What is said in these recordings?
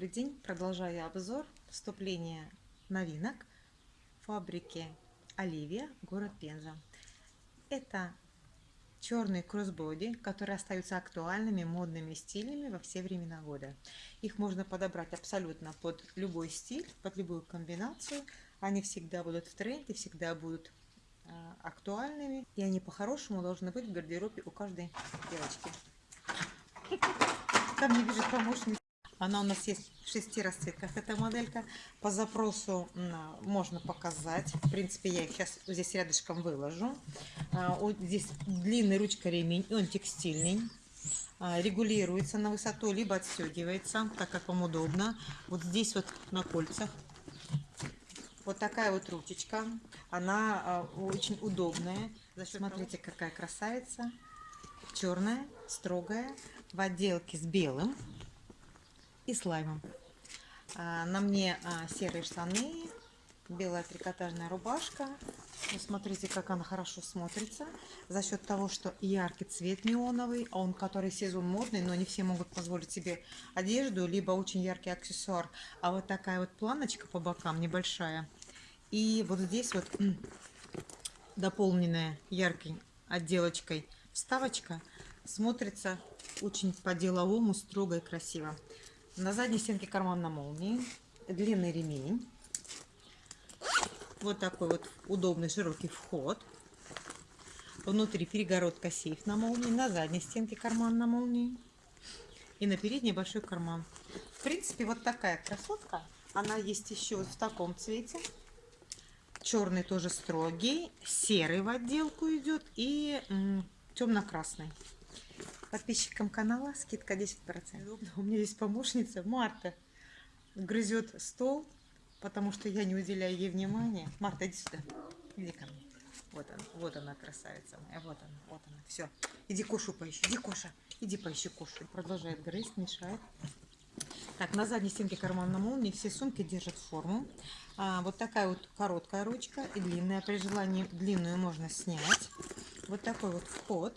Добрый день! Продолжаю обзор вступления новинок фабрики Оливия, город Пенза. Это черные кроссбоди, которые остаются актуальными, модными стилями во все времена года. Их можно подобрать абсолютно под любой стиль, под любую комбинацию. Они всегда будут в тренде, всегда будут э, актуальными. И они по-хорошему должны быть в гардеробе у каждой девочки. Там не вижу помощницы. Она у нас есть в шести расцветках, эта моделька. По запросу можно показать. В принципе, я их сейчас здесь рядышком выложу. А, здесь длинный ручка ремень, он текстильный. А, регулируется на высоту, либо отстегивается, так как вам удобно. Вот здесь вот на кольцах. Вот такая вот ручечка. Она а, очень удобная. Смотрите, какая красавица. Черная, строгая, в отделке с белым и слаймом. А, на мне а, серые штаны, белая трикотажная рубашка. Ну, смотрите, как она хорошо смотрится. За счет того, что яркий цвет неоновый, он который сезон модный, но не все могут позволить себе одежду, либо очень яркий аксессуар. А вот такая вот планочка по бокам небольшая. И вот здесь вот дополненная яркой отделочкой вставочка смотрится очень по-деловому, строго и красиво. На задней стенке карман на молнии, длинный ремень, вот такой вот удобный широкий вход. Внутри перегородка сейф на молнии, на задней стенке карман на молнии и на передней большой карман. В принципе, вот такая красотка. Она есть еще вот в таком цвете. Черный тоже строгий, серый в отделку идет и темно-красный. Подписчикам канала скидка 10%. У меня есть помощница Марта. Грызет стол, потому что я не уделяю ей внимания. Марта, иди сюда. Иди ко мне. Вот она, вот она, красавица моя. Вот она, вот она. Все. Иди Кошу поищи. Иди, Коша. Иди поищи Кошу. Продолжает грызть, мешает. Так, на задней стенке карман на молнии все сумки держат форму. А, вот такая вот короткая ручка и длинная. При желании длинную можно снять. Вот такой вот вход.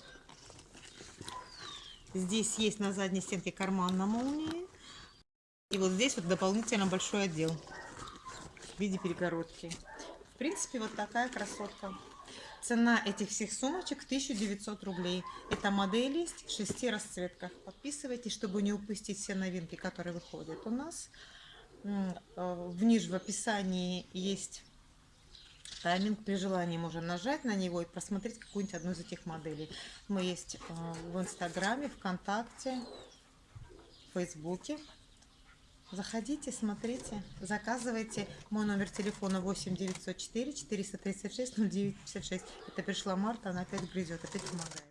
Здесь есть на задней стенке карман на молнии. И вот здесь вот дополнительно большой отдел в виде перегородки. В принципе, вот такая красотка. Цена этих всех сумочек 1900 рублей. Это модель есть в шести расцветках. Подписывайтесь, чтобы не упустить все новинки, которые выходят у нас. Э, в ниже в описании есть тайминг. При желании можно нажать на него и просмотреть какую-нибудь одну из этих моделей. Мы есть э, в Инстаграме, ВКонтакте, в Фейсбуке. Заходите, смотрите, заказывайте. Мой номер телефона 8 904 436 0956. Это пришла Марта, она опять грызет, опять помогает.